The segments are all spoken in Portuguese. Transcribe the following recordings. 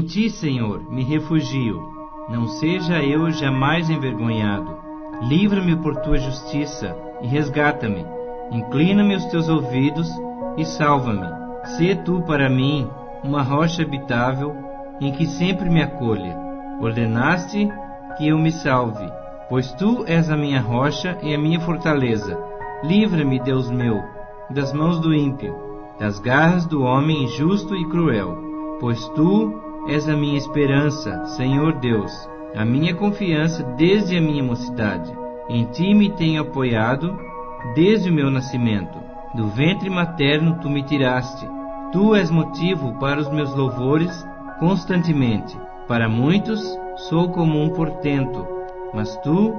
Em ti, Senhor, me refugio. Não seja eu jamais envergonhado. Livra-me por tua justiça e resgata-me. Inclina-me os teus ouvidos e salva-me. Sê tu para mim uma rocha habitável em que sempre me acolha. Ordenaste que eu me salve, pois tu és a minha rocha e a minha fortaleza. Livra-me, Deus meu, das mãos do ímpio, das garras do homem injusto e cruel, pois tu és a minha esperança, Senhor Deus, a minha confiança desde a minha mocidade. Em ti me tenho apoiado desde o meu nascimento. Do ventre materno tu me tiraste. Tu és motivo para os meus louvores constantemente. Para muitos sou como um portento, mas tu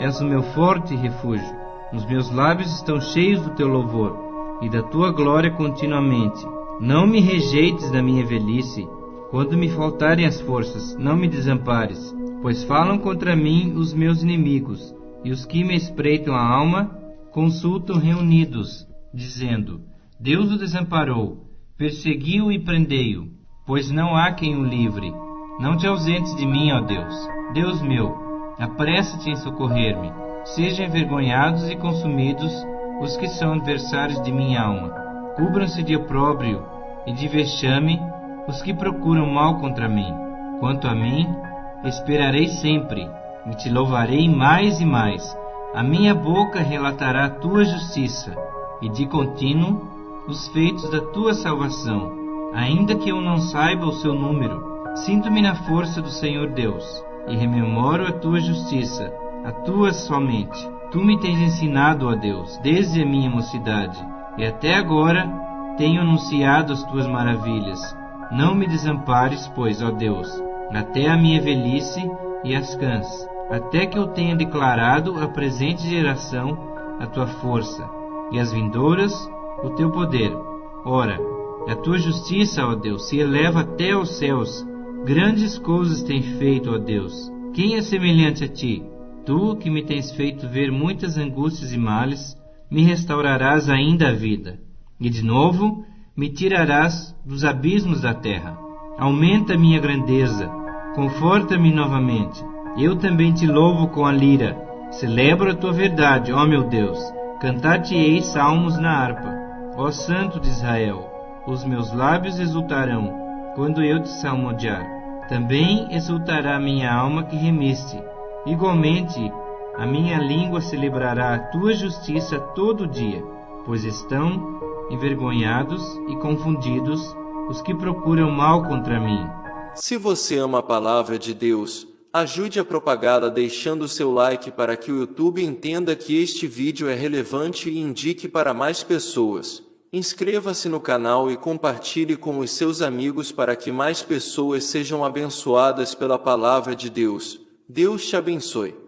és o meu forte refúgio. Os meus lábios estão cheios do teu louvor e da tua glória continuamente. Não me rejeites na minha velhice. Quando me faltarem as forças, não me desampares, pois falam contra mim os meus inimigos, e os que me espreitam a alma consultam reunidos, dizendo: Deus o desamparou, persegui-o e prendei-o, pois não há quem o livre. Não te ausentes de mim, ó Deus. Deus meu, apressa-te em socorrer-me. Sejam envergonhados e consumidos os que são adversários de minha alma. Cubram-se de opróbrio e de vexame os que procuram mal contra mim. Quanto a mim, esperarei sempre e te louvarei mais e mais. A minha boca relatará a tua justiça e de contínuo os feitos da tua salvação, ainda que eu não saiba o seu número. Sinto-me na força do Senhor Deus e rememoro a tua justiça, a tua somente. Tu me tens ensinado, ó Deus, desde a minha mocidade, e até agora tenho anunciado as tuas maravilhas. Não me desampares, pois, ó Deus, até a minha velhice e as cãs, até que eu tenha declarado à presente geração a tua força, e às vindouras o teu poder. Ora, a tua justiça, ó Deus, se eleva até aos céus, Grandes coisas tem feito, ó Deus. Quem é semelhante a ti? Tu, que me tens feito ver muitas angústias e males, me restaurarás ainda a vida, e de novo me tirarás dos abismos da terra. Aumenta minha grandeza, conforta-me novamente. Eu também te louvo com a lira. Celebro a tua verdade, ó meu Deus. Cantar-te-ei salmos na harpa. Ó Santo de Israel, os meus lábios exultarão quando eu te salmodiar. Também exultará minha alma que remiste. Igualmente, a minha língua celebrará a tua justiça todo dia, pois estão envergonhados e confundidos os que procuram mal contra mim. Se você ama a palavra de Deus, ajude a propagá-la deixando seu like para que o YouTube entenda que este vídeo é relevante e indique para mais pessoas. Inscreva-se no canal e compartilhe com os seus amigos para que mais pessoas sejam abençoadas pela palavra de Deus. Deus te abençoe.